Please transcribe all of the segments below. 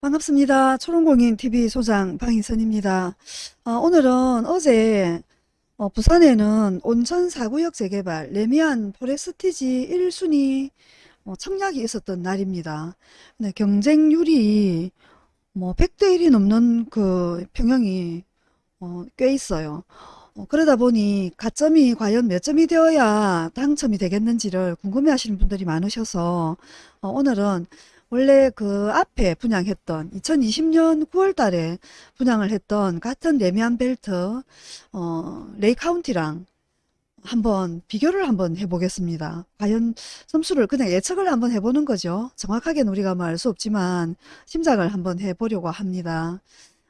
반갑습니다. 초롱공인TV 소장 방희선입니다. 어, 오늘은 어제 어, 부산에는 온천 4구역 재개발 레미안 포레스티지 1순위 어, 청약이 있었던 날입니다. 네, 경쟁률이 뭐 100대 1이 넘는 그 평형이 어, 꽤 있어요. 어, 그러다 보니 가점이 과연 몇 점이 되어야 당첨이 되겠는지를 궁금해 하시는 분들이 많으셔서 어, 오늘은 원래 그 앞에 분양했던 2020년 9월 달에 분양을 했던 같은 레미안 벨트 어, 레이 카운티랑 한번 비교를 한번 해보겠습니다. 과연 점수를 그냥 예측을 한번 해보는 거죠. 정확하게는 우리가 뭐 알 수 없지만 심작을 한번 해보려고 합니다.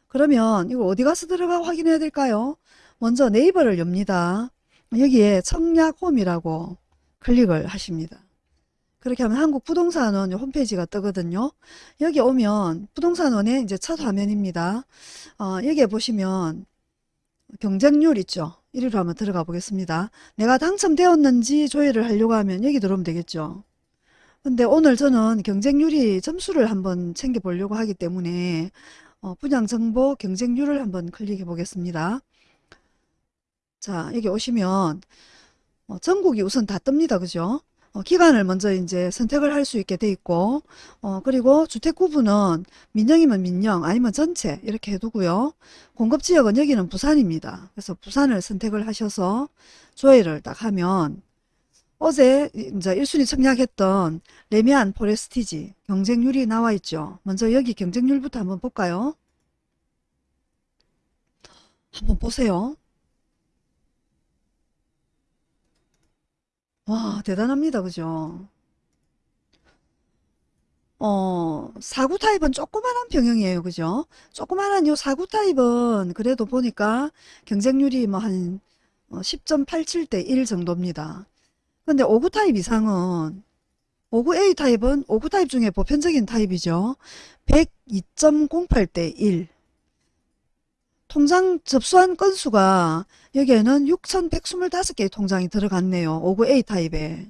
그러면 이거 어디 가서 들어가 확인해야 될까요? 먼저 네이버를 엽니다. 여기에 청약홈이라고 클릭을 하십니다. 그렇게 하면 한국 부동산원 홈페이지가 뜨거든요. 여기 오면 부동산원의 이제 첫 화면입니다. 어, 여기에 보시면 경쟁률 있죠. 이리로 한번 들어가 보겠습니다. 내가 당첨되었는지 조회를 하려고 하면 여기 들어오면 되겠죠. 근데 오늘 저는 경쟁률이 점수를 한번 챙겨 보려고 하기 때문에 어, 분양정보 경쟁률을 한번 클릭해 보겠습니다. 자 여기 오시면 어, 전국이 우선 다 뜹니다. 그죠? 어, 기간을 먼저 이제 선택을 할 수 있게 돼 있고 어, 그리고 주택 구분은 민영이면 민영 아니면 전체 이렇게 해두고요. 공급 지역은 여기는 부산입니다. 그래서 부산을 선택을 하셔서 조회를 딱 하면 어제 이제 1순위 청약했던 레미안 포레스티지 경쟁률이 나와 있죠. 먼저 여기 경쟁률부터 한번 볼까요? 한번 보세요. 와 대단합니다. 그죠? 어, 4구 타입은 조그만한 평형이에요. 그죠? 조그만한 요 4구 타입은 그래도 보니까 경쟁률이 뭐 한 10.87대 1 정도입니다. 근데 5구 타입 이상은 5구 A 타입은 5구 타입 중에 보편적인 타입이죠. 102.08대 1 통장 접수한 건수가 여기에는 6,125개의 통장이 들어갔네요. 59A 타입에.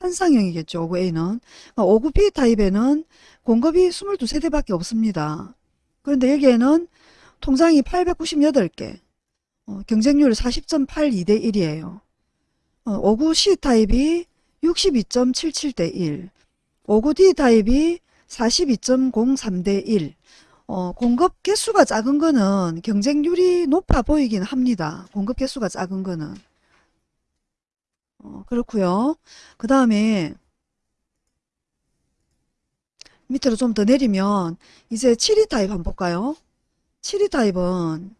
환상형이겠죠. 59A는. 59B 타입에는 공급이 22세대밖에 없습니다. 그런데 여기에는 통장이 898개. 어, 경쟁률 40.82 대 1이에요. 어, 59C 타입이 62.77 대 1. 59D 타입이 42.03 대 1. 어, 공급 개수가 작은 거는 경쟁률이 높아 보이긴 합니다. 공급 개수가 작은 거는. 어, 그렇고요. 그 다음에 밑으로 좀 더 내리면 이제 72 타입 한번 볼까요? 7위 타입은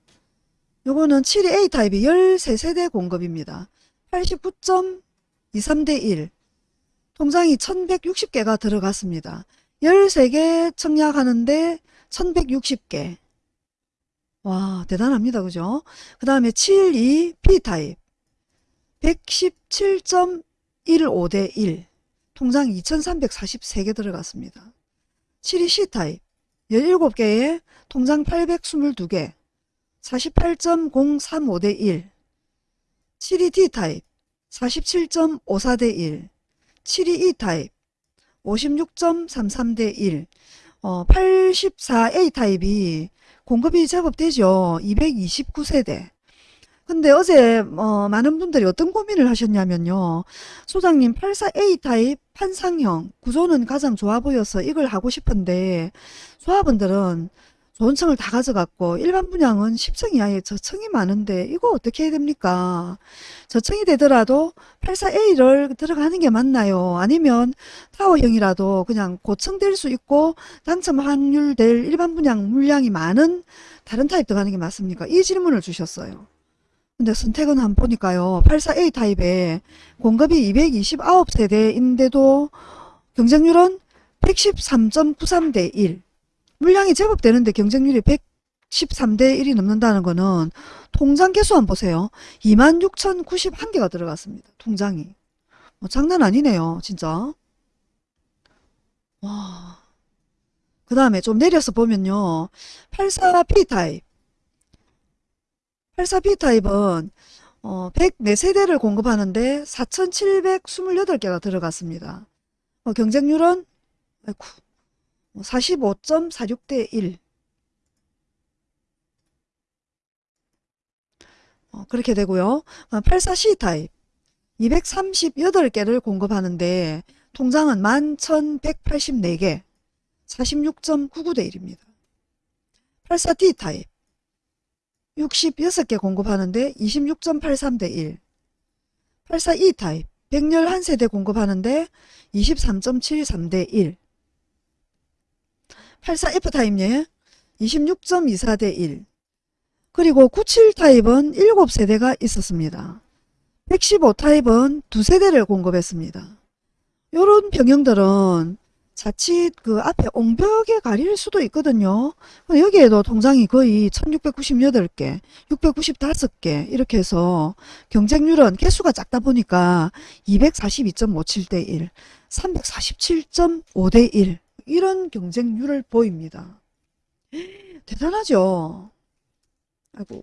요거는 72A 타입이 13세대 공급입니다. 89.23대 1 통장이 1160개가 들어갔습니다. 13개 청약하는데 1160개. 와 대단합니다. 그죠? 그 다음에 72 B타입. 117.15 대 1 통장 2343개 들어갔습니다. 72 C타입. 17개에 통장 822개. 48.035 대 1 72 D타입. 47.54 대 1 72 E타입. 56.33 대 1 어, 84A 타입이 공급이 제법 되죠. 229세대. 근데 어제 어, 많은 분들이 어떤 고민을 하셨냐면요. 소장님 84A 타입 판상형 구조는 가장 좋아 보여서 이걸 하고 싶은데 소화분들은 좋은 층을 다 가져갔고 일반 분양은 10층 이하에 저층이 많은데 이거 어떻게 해야 됩니까? 저층이 되더라도 84A를 들어가는 게 맞나요? 아니면 타워형이라도 그냥 고층 될 수 있고 당첨 확률 될 일반 분양 물량이 많은 다른 타입 들어가는 게 맞습니까? 이 질문을 주셨어요. 근데 선택은 한번 보니까요. 84A 타입에 공급이 229세대인데도 경쟁률은 113.93대 1 물량이 제법 되는데 경쟁률이 113대 1이 넘는다는 거는 통장 개수 한번 보세요. 26,091개가 들어갔습니다. 통장이. 뭐 장난 아니네요. 진짜. 와. 그 다음에 좀 내려서 보면요. 84P 타입. 84B 타입은 어, 104세대를 공급하는데 4,728개가 들어갔습니다. 어, 경쟁률은 아이고, 45.46 대 1. 어, 그렇게 되고요. 84C 타입 238개를 공급하는데 통장은 11,184개 46.99 대 1입니다. 84D 타입 66개 공급하는데 26.83 대 1 84E 타입 111세대 공급하는데 23.73 대 1 84F 타입예 26.24 대 1 그리고 97 타입은 7세대가 있었습니다. 115 타입은 2세대를 공급했습니다. 요런 병영들은 자칫 그 앞에 옹벽에 가릴 수도 있거든요. 여기에도 통장이 거의 1698개, 695개 이렇게 해서 경쟁률은 개수가 작다 보니까 242.57대 1, 347.5대 1 이런 경쟁률을 보입니다. 대단하죠? 아이고.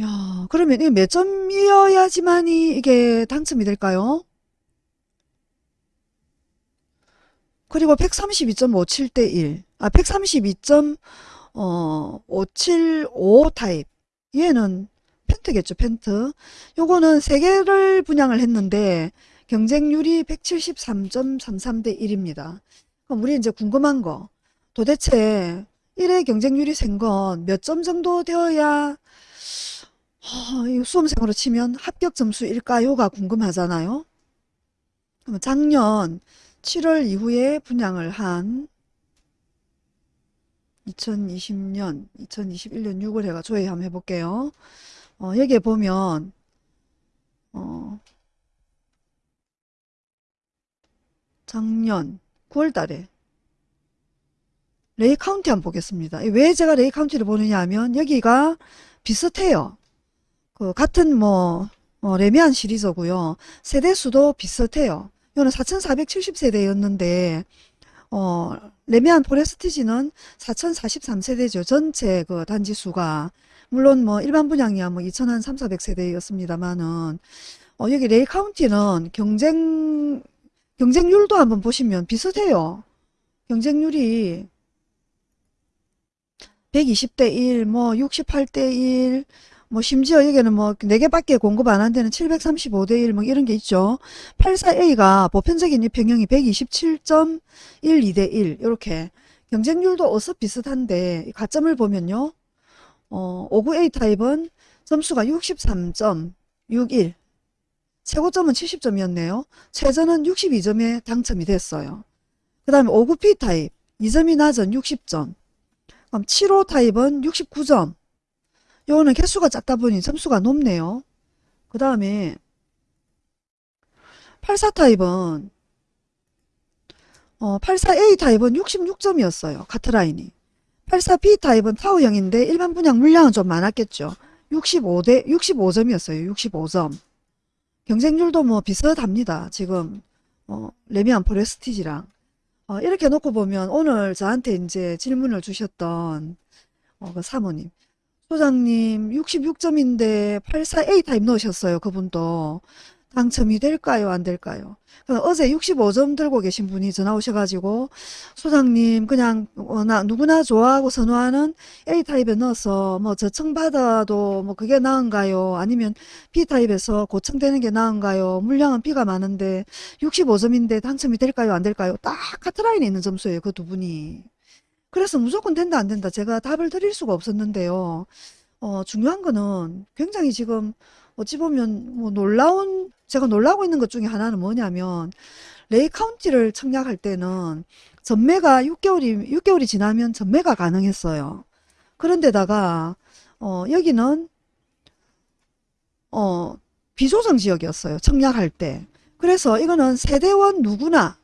야, 그러면 이게 몇 점이어야지만이 이게 당첨이 될까요? 그리고 132.57 대 1. 아, 132.575 타입. 얘는 pent겠죠, pent. 요거는 3개를 분양을 했는데 경쟁률이 173.33 대 1입니다. 그럼 우리 이제 궁금한 거. 도대체 1의 경쟁률이 센 건 몇 점 정도 되어야 수험생으로 치면 합격 점수일까요가 궁금하잖아요. 그럼 작년 7월 이후에 분양을 한 2020년, 2021년 6월에가 조회 한번 해볼게요. 어, 여기에 보면 어, 작년 9월 달에 레이 카운티 한번 보겠습니다. 왜 제가 레이 카운티를 보느냐 하면 여기가 비슷해요. 그 같은 뭐 어, 레미안 시리즈고요. 세대수도 비슷해요. 이거는 4470세대였는데 어, 레미안 포레스티지는 4043세대죠. 전체 그 단지 수가 물론 뭐 일반 분양이야 뭐 2000한 3, 400세대였습니다만은 어, 여기 레이 카운티는 경쟁 경쟁률도 한번 보시면 비슷해요. 경쟁률이 120대 1, 뭐 68대 1, 뭐 심지어 여기는 뭐 4개밖에 공급 안 한 데는 735대 1 뭐 이런 게 있죠. 84A가 보편적인 이 평형이 127.12대 1 이렇게 경쟁률도 어서 비슷한데 가점을 보면요. 어, 59A 타입은 점수가 63.61 최고점은 70점이었네요. 최저는 62점에 당첨이 됐어요. 그 다음에 59P 타입 2점이 낮은 60점 그럼 75 타입은 69점 요거는 개수가 작다 보니 점수가 높네요. 그 다음에 84 타입은 어, 84A 타입은 66점이었어요. 커트라인이. 84B 타입은 타워형인데 일반 분양 물량은 좀 많았겠죠. 65대 65점이었어요. 65점. 경쟁률도 뭐 비슷합니다. 지금 어, 래미안 포레스티지랑 어, 이렇게 놓고 보면 오늘 저한테 이제 질문을 주셨던 어, 그 사모님 소장님 66점인데 84A 타입 넣으셨어요. 그분도 당첨이 될까요? 안 될까요? 어제 65점 들고 계신 분이 전화 오셔가지고 소장님 그냥 어, 나 누구나 좋아하고 선호하는 A타입에 넣어서 뭐 저층 받아도 뭐 그게 나은가요? 아니면 B타입에서 고청되는 게 나은가요? 물량은 B가 많은데 65점인데 당첨이 될까요? 안 될까요? 딱 카트라인에 있는 점수예요. 그 두 분이. 그래서 무조건 된다 안 된다 제가 답을 드릴 수가 없었는데요. 어, 중요한 거는 굉장히 지금 어찌 보면 뭐 놀라운 제가 놀라고 있는 것 중에 하나는 뭐냐면 레이 카운티를 청약할 때는 전매가 6개월이 6개월이 지나면 전매가 가능했어요. 그런데다가 어, 여기는 어, 비조정 지역이었어요. 청약할 때. 그래서 이거는 세대원 누구나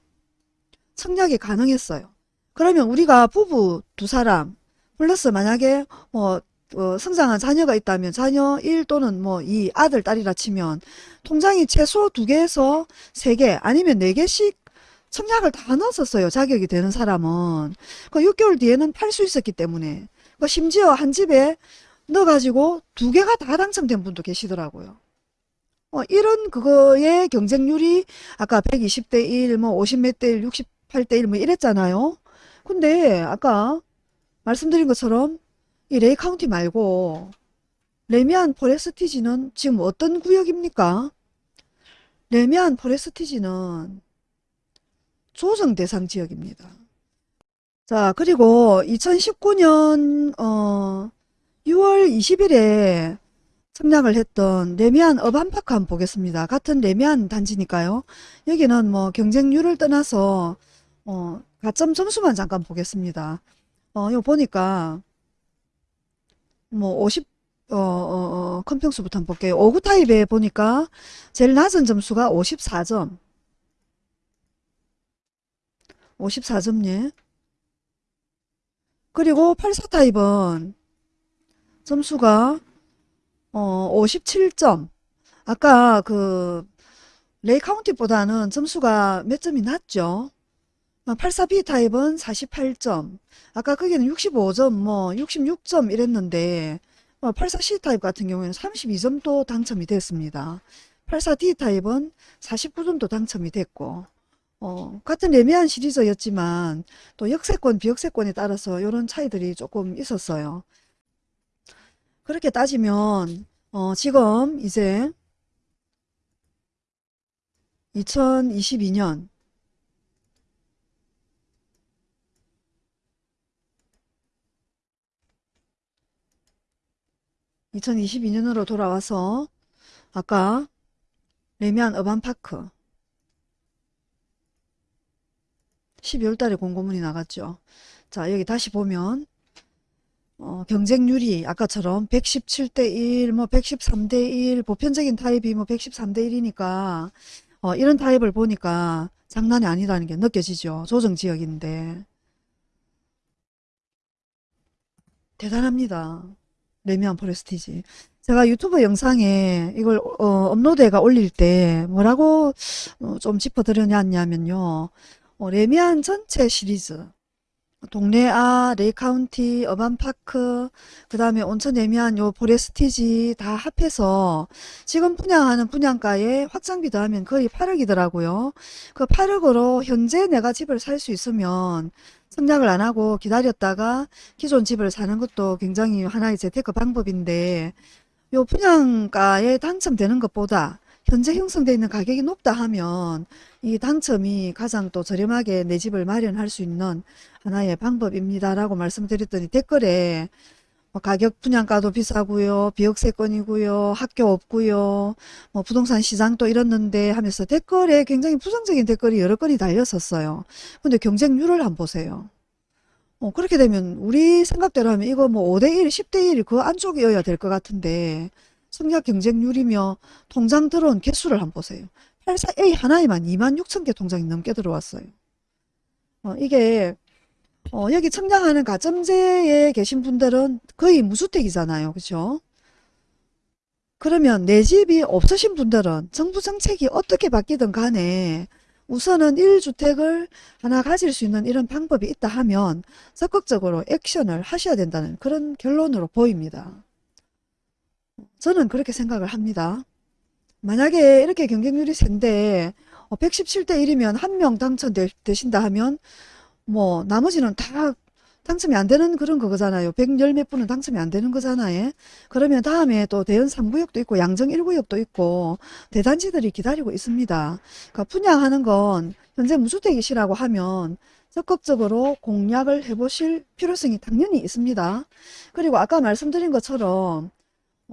청약이 가능했어요. 그러면 우리가 부부 두 사람 플러스 만약에 뭐 어, 성장한 자녀가 있다면 자녀 1 또는 뭐 2 아들 딸이라 치면 통장이 최소 2개에서 3개 아니면 4개씩 청약을 다 넣었었어요. 자격이 되는 사람은. 그 6개월 뒤에는 팔 수 있었기 때문에. 그 심지어 한 집에 넣어가지고 두 개가 다 당첨된 분도 계시더라고요. 어, 이런 그거의 경쟁률이 아까 120대 1, 뭐 50몇 대 1, 68대 1 뭐 이랬잖아요. 근데 아까 말씀드린 것처럼 이 레이 카운티 말고 래미안 포레스티지는 지금 어떤 구역입니까? 래미안 포레스티지는 조정 대상 지역입니다. 자, 그리고 2019년 어 6월 20일에 청약을 했던 레미안 어반파크 한번 보겠습니다. 같은 레미안 단지니까요. 여기는 뭐 경쟁률을 떠나서 어 가점 점수만 잠깐 보겠습니다. 어, 이거 보니까 뭐 50, 어, 어, 어, 큰 평수부터 한번 볼게요. 5구 타입에 보니까 제일 낮은 점수가 54점. 54점, 예. 그리고 84 타입은 점수가 어, 57점. 아까 그 레이 카운티보다는 점수가 몇 점이 낮죠. 84B 타입은 48점. 아까 거기는 65점, 뭐 66점 이랬는데 84C 타입 같은 경우에는 32점도 당첨이 됐습니다. 84D 타입은 49점도 당첨이 됐고 어, 같은 레미안 시리즈였지만 또 역세권, 비역세권에 따라서 이런 차이들이 조금 있었어요. 그렇게 따지면 어, 지금 이제 2022년 2022년으로 돌아와서 아까 레미안 어반파크 12월 달에 공고문이 나갔죠. 자 여기 다시 보면 어, 경쟁률이 아까처럼 117대 1, 뭐 113대 1, 보편적인 타입이 뭐 113대 1이니까 어, 이런 타입을 보니까 장난이 아니라는 게 느껴지죠. 조정지역인데 대단합니다. 래미안 포레스티지. 제가 유튜브 영상에 이걸 어, 업로드해가 올릴 때 뭐라고 어, 좀 짚어드렸냐면요. 어, 래미안 전체 시리즈 동래아, 레이카운티, 어반파크, 그 다음에 온천 래미안 요 포레스티지 다 합해서 지금 분양하는 분양가에 확장비 더하면 거의 8억이더라고요. 그 8억으로 현재 내가 집을 살 수 있으면 청약을 안 하고 기다렸다가 기존 집을 사는 것도 굉장히 하나의 재테크 방법인데 요 분양가에 당첨되는 것보다 현재 형성되어 있는 가격이 높다 하면 이 당첨이 가장 또 저렴하게 내 집을 마련할 수 있는 하나의 방법입니다. 라고 말씀드렸더니 댓글에 뭐 가격 분양가도 비싸고요. 비역세권이고요. 학교 없고요. 뭐 부동산 시장도 이렇는데 하면서 댓글에 굉장히 부정적인 댓글이 여러 건이 달렸었어요. 근데 경쟁률을 한번 보세요. 어, 그렇게 되면 우리 생각대로 하면 이거 뭐 5대1, 10대1 그 안쪽이어야 될 것 같은데 성약 경쟁률이며 통장 들어온 개수를 한번 보세요. 84A 하나에만 2만 6천 개 통장이 넘게 들어왔어요. 어, 이게 어, 여기 청량하는 가점제에 계신 분들은 거의 무주택이잖아요. 그죠? 그러면 내 집이 없으신 분들은 정부 정책이 어떻게 바뀌든 간에 우선은 1주택을 하나 가질 수 있는 이런 방법이 있다 하면 적극적으로 액션을 하셔야 된다는 그런 결론으로 보입니다. 저는 그렇게 생각을 합니다. 만약에 이렇게 경쟁률이 센데 117대 어, 1이면 한 명 당첨되신다 하면 뭐 나머지는 다 당첨이 안 되는 그런 거잖아요. 110 몇 분은 당첨이 안 되는 거잖아요. 그러면 다음에 또 대연 3구역도 있고 양정 1구역도 있고 대단지들이 기다리고 있습니다. 그러니까 분양하는 건 현재 무주택이시라고 하면 적극적으로 공략을 해보실 필요성이 당연히 있습니다. 그리고 아까 말씀드린 것처럼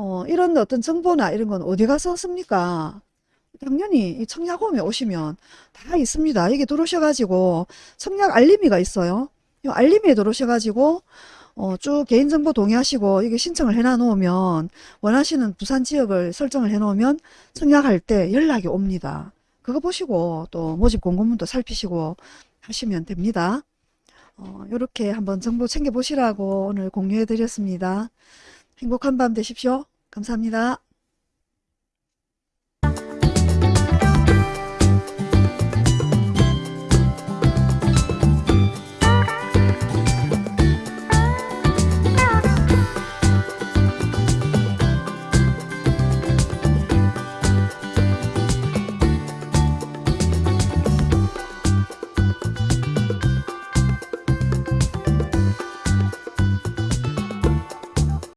어, 이런 어떤 정보나 이런 건 어디 가서 씁니까? 당연히 이 청약홈에 오시면 다 있습니다. 여기 들어오셔가지고 청약 알림이가 있어요. 이 알림에 들어오셔가지고 어, 쭉 개인정보 동의하시고 이게 신청을 해놔 놓으면 원하시는 부산 지역을 설정을 해 놓으면 청약할 때 연락이 옵니다. 그거 보시고 또 모집 공고문도 살피시고 하시면 됩니다. 어, 이렇게 한번 정보 챙겨 보시라고 오늘 공유해 드렸습니다. 행복한 밤 되십시오. 감사합니다.